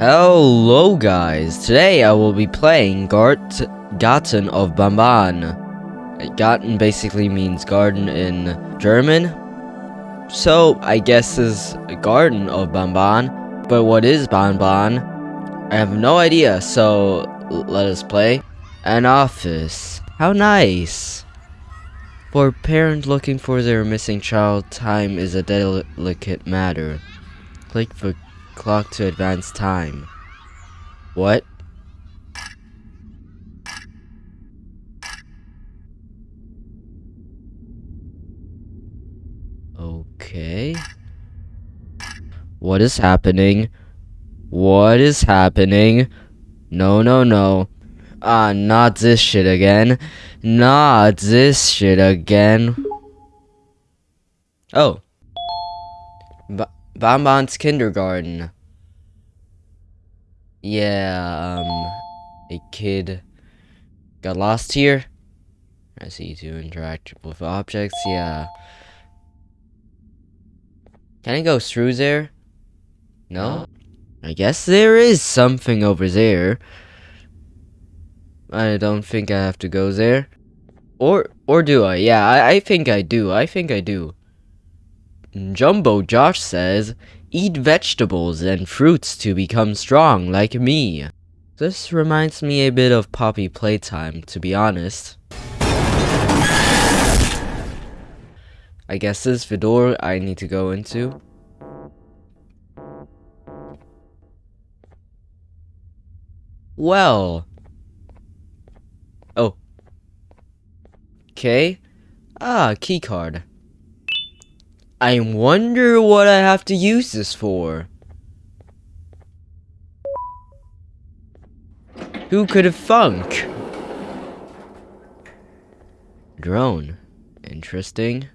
Hello guys, today I will be playing Gart Garten of Banban. Uh, Garten basically means garden in German. So I guess is Garden of Banban, But what is Banban? I have no idea, so let us play. An office. How nice. For a parent looking for their missing child, time is a delicate matter. Click the clock to advance time. What? Okay. What is happening? What is happening? No, no, no. Ah, not this shit again. Not this shit again. Oh. Ba Banban's kindergarten. Yeah, um, a kid got lost here. I see to interact with objects, yeah. Can I go through there? No? I guess there is something over there. I don't think I have to go there. Or or do I? Yeah, I, I think I do. I think I do. Jumbo Josh says, Eat vegetables and fruits to become strong like me. This reminds me a bit of Poppy Playtime, to be honest. I guess this is the door I need to go into. Well. Oh. Okay. Ah, keycard. I wonder what I have to use this for. Who could have thunk? Drone. Interesting.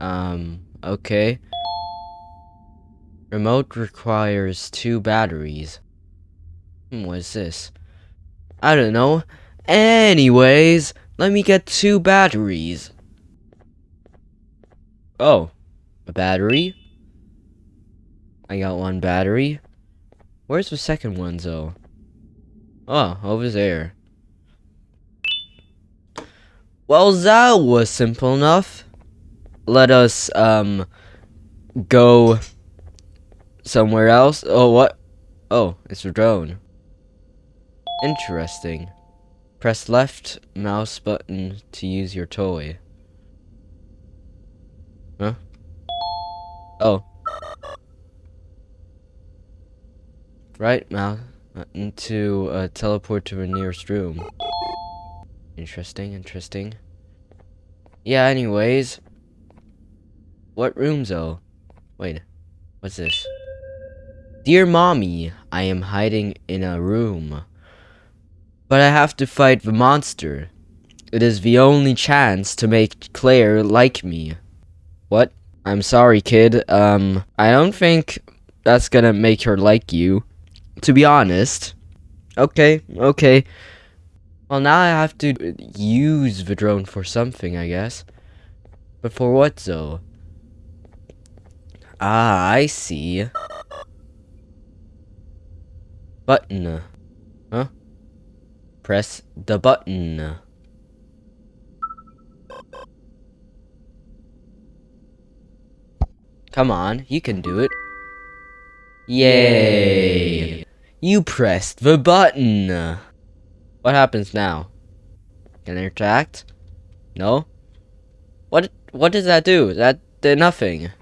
Um, okay. Remote requires two batteries. Hmm, what is this? I don't know. Anyways, let me get two batteries. Oh, a battery? I got one battery. Where's the second one, though? Oh, over there. Well, that was simple enough. Let us, um, go somewhere else. Oh, what? Oh, it's a drone. Interesting. Press left mouse button to use your toy. Huh? Oh. Right mouse button to uh, teleport to a nearest room. Interesting, interesting. Yeah, anyways. What room, though? Wait, what's this? Dear Mommy, I am hiding in a room. But I have to fight the monster. It is the only chance to make Claire like me. What? I'm sorry, kid. Um, I don't think that's gonna make her like you. To be honest. Okay, okay. Well, now I have to use the drone for something, I guess. But for what, though? Ah, I see. Button. Press the button. Come on, you can do it. Yay! You pressed the button! What happens now? Can I interact? No? What what does that do? That did nothing.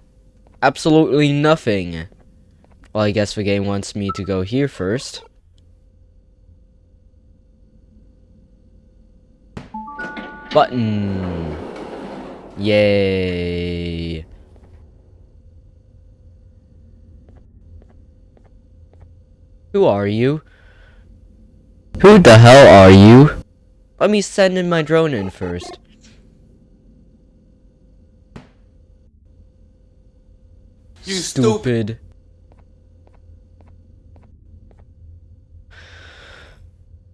Absolutely nothing. Well, I guess the game wants me to go here first. Button. Yay. Who are you? Who the hell are you? Let me send in my drone in first. You stupid.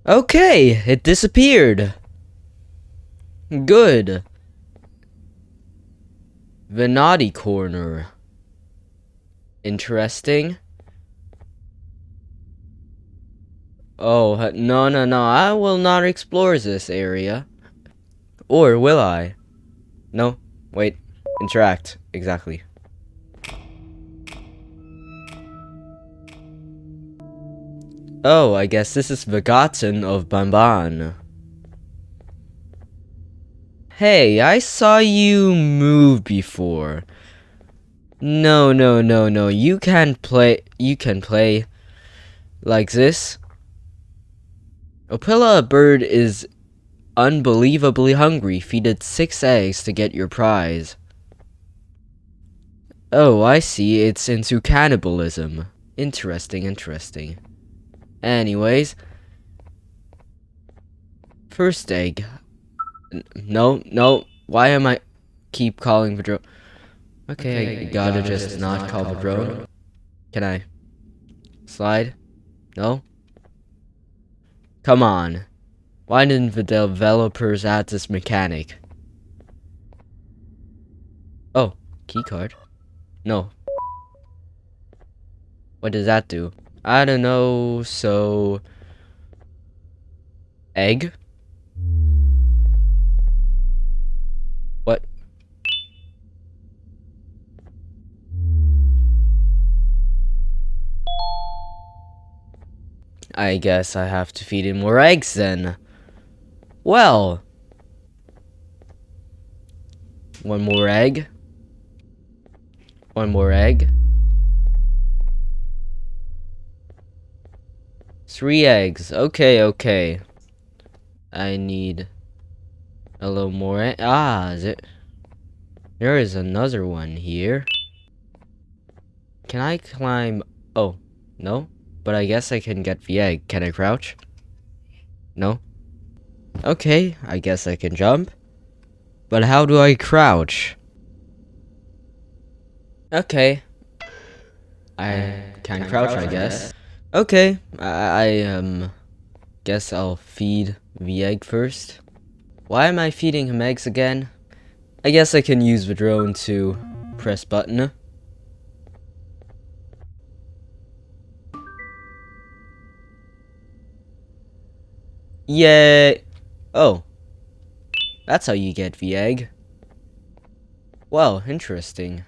Okay, it disappeared. Good. Naughty corner. Interesting. Oh, no, no, no. I will not explore this area. Or will I? No. Wait. Interact. Exactly. Oh, I guess this is garden of Banban. Hey, I saw you move before. No, no, no, no. You can play. You can play like this. Opila bird is unbelievably hungry. Feed it six eggs to get your prize. Oh, I see. It's into cannibalism. Interesting, interesting. Anyways. First egg. No, no. Why am I keep calling the drone? Okay, I gotta just not call the drone. Can I slide? No? Come on. Why didn't the developers add this mechanic? Oh, keycard. No. What does that do? I don't know, so... Egg? I guess I have to feed him more eggs then. Well. One more egg. One more egg. Three eggs. Okay, okay. I need a little more. Ah, is it? There is another one here. Can I climb? Oh, no? But I guess I can get the egg. Can I crouch? No? Okay, I guess I can jump. But how do I crouch? Okay. I can crouch, I guess. Okay, I, I um guess I'll feed the egg first. Why am I feeding him eggs again? I guess I can use the drone to press button. Yay! Oh. That's how you get the egg. Well, interesting.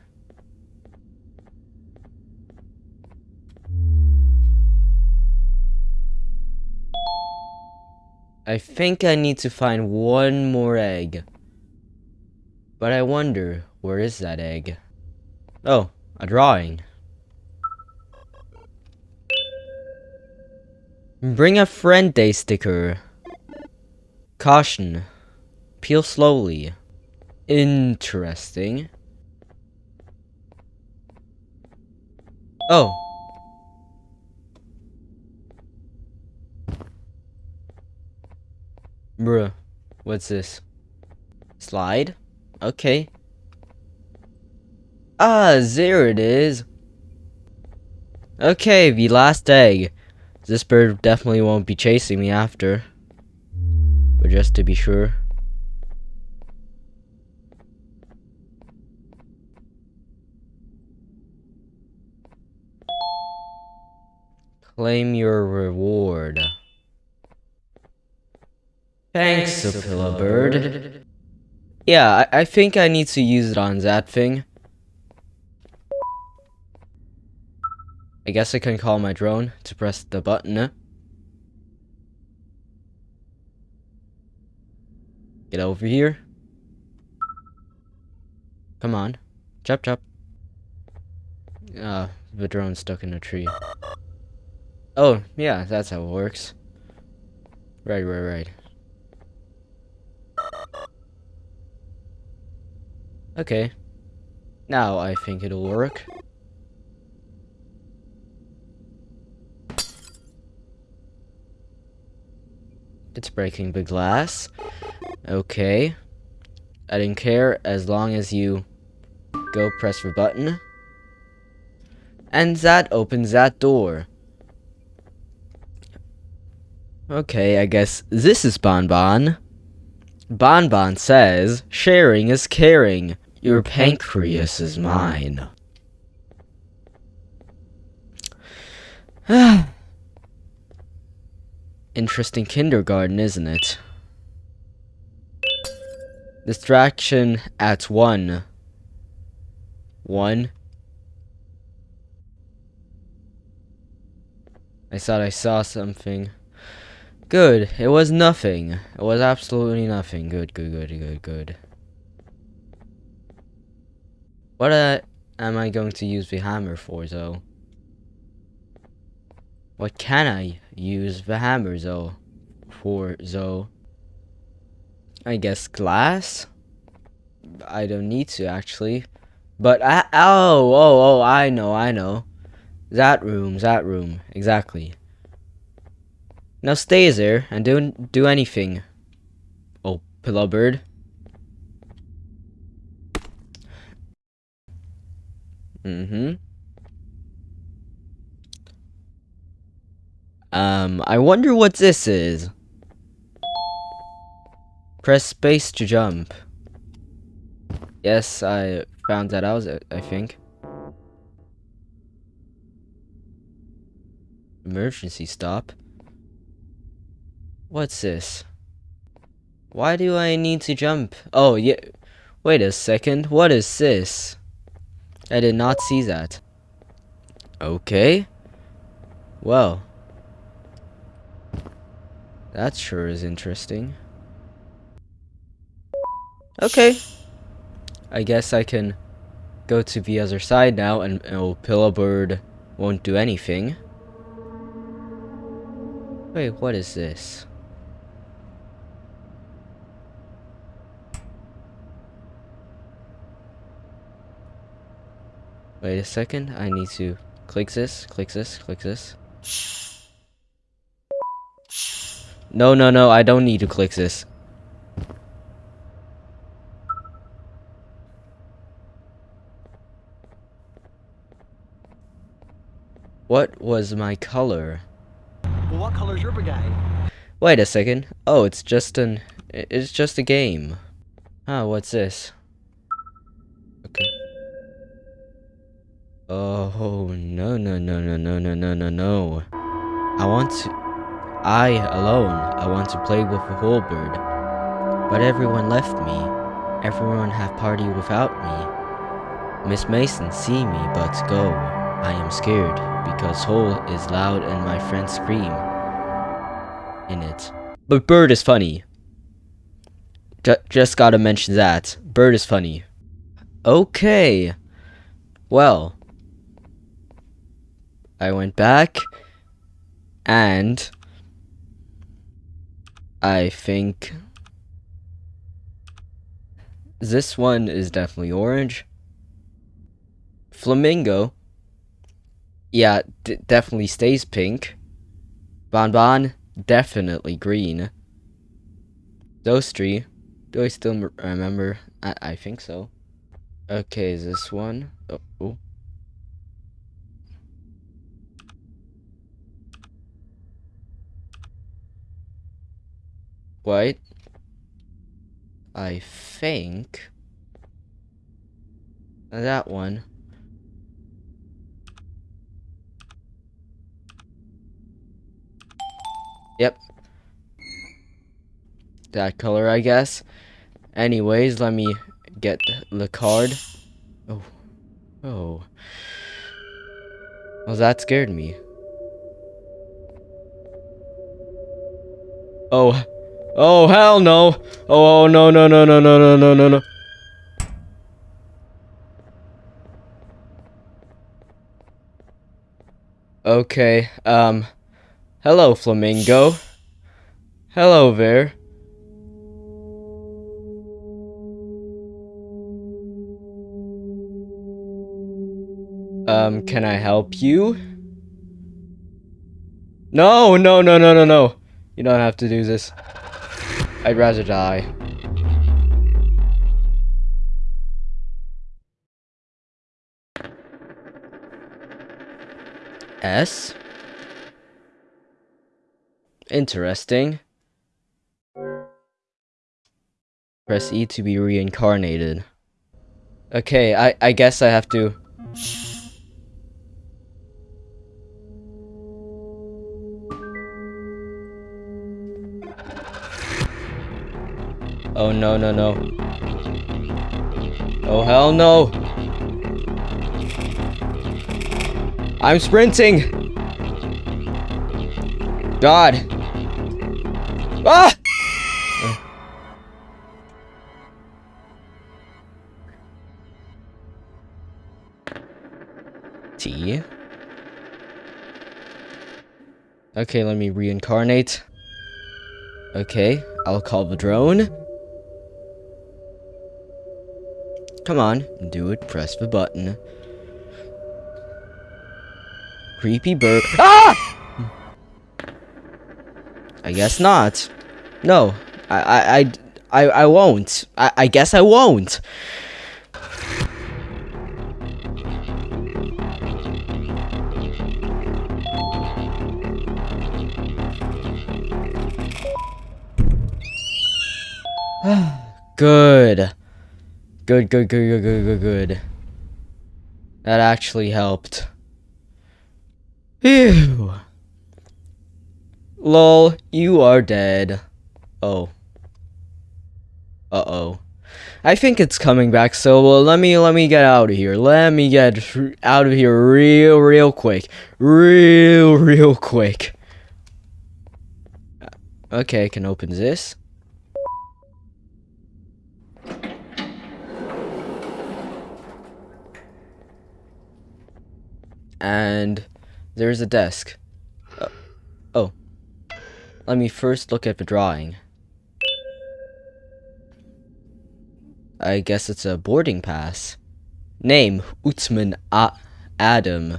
I think I need to find one more egg. But I wonder, where is that egg? Oh, a drawing. Bring a friend day sticker. Caution. Peel slowly. Interesting. Oh. Bruh. What's this? Slide? Okay. Ah, there it is. Okay, the last egg. This bird definitely won't be chasing me after. But just to be sure. Claim your reward. Thanks, Opila Bird. Yeah, I, I think I need to use it on that thing. I guess I can call my drone to press the button. Get over here. Come on. Chop chop. Ah, the drone's stuck in a tree. Oh, yeah, that's how it works. Right, right, right. Okay. Now I think it'll work. It's breaking the glass. Okay. I didn't care as long as you go press the button. And that opens that door. Okay, I guess this is Bonbon. Bonbon says, sharing is caring. Your pancreas is mine. Ah. Interesting kindergarten, isn't it? Distraction at one. One. I thought I saw something. Good. It was nothing. It was absolutely nothing. Good, good, good, good, good. What uh, am I going to use the hammer for, though? What can I use the hammer, though? For, though? I guess glass? I don't need to, actually. But, I, oh, oh, oh, I know, I know. That room, that room, exactly. Now stay there and don't do anything. Oh, pillow bird. Mm-hmm. Um, I wonder what this is. Press space to jump. Yes, I found that out, I think. Emergency stop. What's this? Why do I need to jump? Oh, yeah. Wait a second. What is this? I did not see that. Okay. Well. That sure is interesting. Okay. I guess I can go to the other side now and oh, Pillow Bird won't do anything. Wait, what is this? Wait a second, I need to click this, click this, click this. No, no, no, I don't need to click this. What was my color? Well, what color's your brigade? Wait a second. Oh, it's just an... It's just a game. Ah, what's this? Okay. Oh, no, no, no, no, no, no, no, no, no. I want to... I, alone, I want to play with the whole bird. But everyone left me. Everyone have party without me. Miss Mason see me, but go. I am scared, because Hole is loud and my friends scream in it. But Bird is funny. J just gotta mention that. Bird is funny. Okay. Well, I went back and I think this one is definitely orange. Flamingo, yeah, definitely stays pink. Bon Bon, definitely green. Those three, do I still remember? I, I think so. Okay, is this one? Oh, oh. Wait. I think that one. Yep. That color, I guess. Anyways, let me get the card. Oh. Oh. Well, that scared me. Oh. Oh, hell no. Oh, no, no, no, no, no, no, no, no, no. Okay, um, hello, Flamingo. Hello there. Um, can I help you? No, no, no, no, no, no. You don't have to do this. I'd rather die. S? Interesting. Press E to be reincarnated. Okay, I, I guess I have to... Oh no no no. Oh hell no. I'm sprinting. God. Ah! T. Okay, let me reincarnate. Okay, I'll call the drone. Come on, do it. Press the button. Creepy bird. Ah! I guess not. No, I, I, I, I, I won't. I, I guess I won't. Good. Good, good, good, good, good, good, good. That actually helped. Phew. Lol, you are dead. Oh. Uh-oh. I think it's coming back, so well, let me let me get out of here. Let me get out of here real real quick. Real real quick. Uh, okay, I can open this. And there's a desk. Uh, oh. Let me first look at the drawing. I guess it's a boarding pass. Name, Utsman A Adam.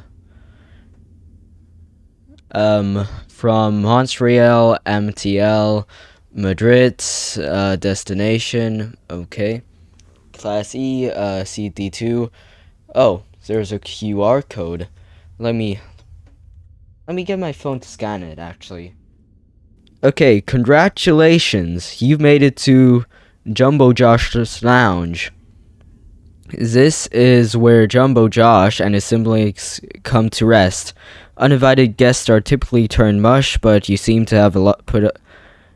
Um, from Montreal, MTL, Madrid, uh, destination, okay. Class E, uh, CD2. Oh, there's a QR code. Let me, let me get my phone to scan it, actually. Okay, congratulations. You've made it to Jumbo Josh's Lounge. This is where Jumbo Josh and his siblings come to rest. Uninvited guests are typically turned mush, but you seem to have a lot put a,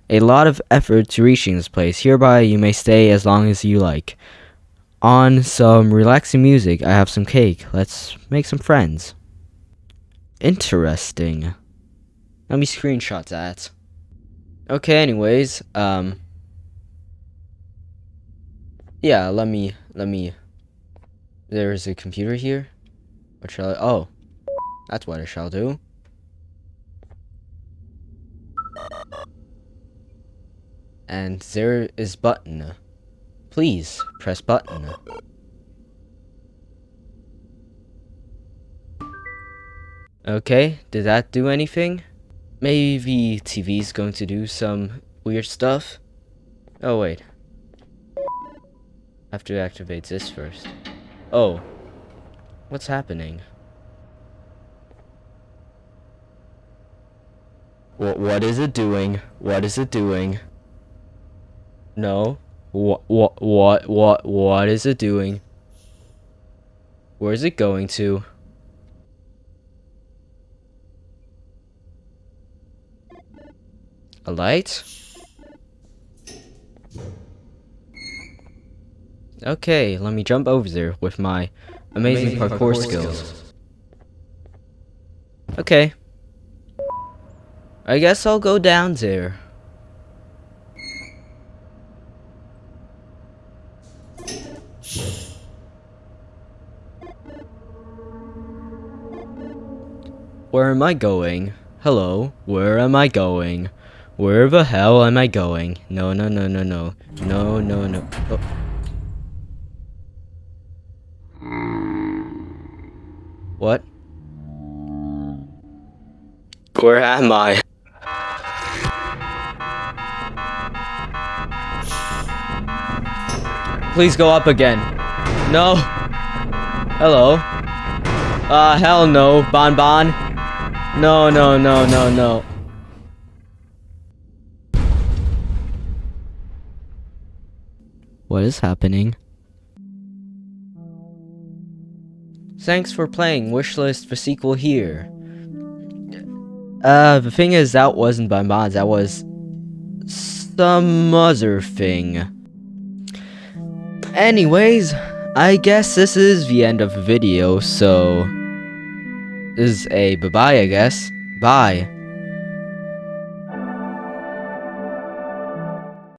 a lot of effort to reaching this place. Hereby, you may stay as long as you like. On some relaxing music, I have some cake. Let's make some friends. Interesting. Let me screenshot that. Okay, anyways, um Yeah, let me let me there's a computer here. What shall I oh. That's what I shall do. And there is button. Please press button. Okay, did that do anything? Maybe TV's going to do some weird stuff? Oh wait. I have to activate this first. Oh. What's happening? What what is it doing? What is it doing? No. What what what what what is it doing? Where is it going to? A light? Okay, let me jump over there with my amazing, amazing parkour, parkour skills. skills. Okay. I guess I'll go down there. Where am I going? Hello, where am I going? Where the hell am I going? No, no, no, no, no. No, no, no. Oh. What? Where am I? Please go up again. No. Hello. Uh, hell no, Bon Bon. No, no, no, no, no. What is happening? Thanks for playing. Wishlist for sequel here. Uh, the thing is, that wasn't by mods. That was some other thing. Anyways, I guess this is the end of the video, so this is a bye-bye, I guess. Bye.